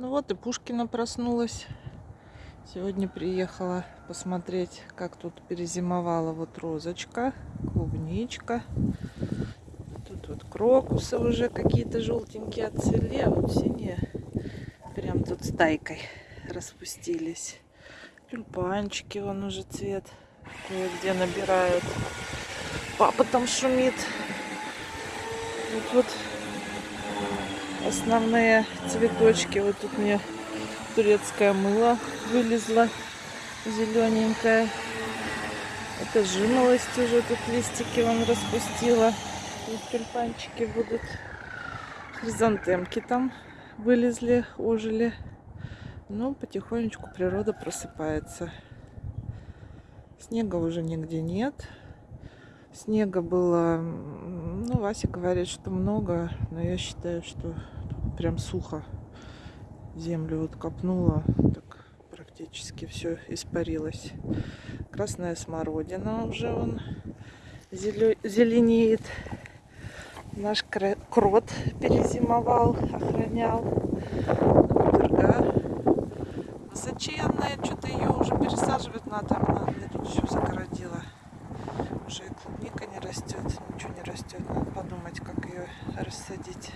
Ну вот и Пушкина проснулась. Сегодня приехала посмотреть, как тут перезимовала вот розочка, клубничка. Тут вот крокусы уже какие-то желтенькие отцвели, а вот синие прям тут стайкой распустились. Тюльпанчики, вон уже цвет кое-где набирают. Папа там шумит. Вот, вот основные цветочки. Вот тут мне турецкое мыло вылезло зелененькое. Это жимолость уже тут листики он распустила. И тюльпанчики будут. Хризантемки там вылезли, ожили. Но потихонечку природа просыпается. Снега уже нигде нет. Снега было, ну, Вася говорит, что много, но я считаю, что прям сухо. Землю вот копнула, так практически все испарилось. Красная смородина уже он зеленеет. Наш крот перезимовал, охранял. Пурга высоченная, что-то ее уже пересаживать надо. Она тут не растет, ничего не растет. Надо подумать, как ее рассадить.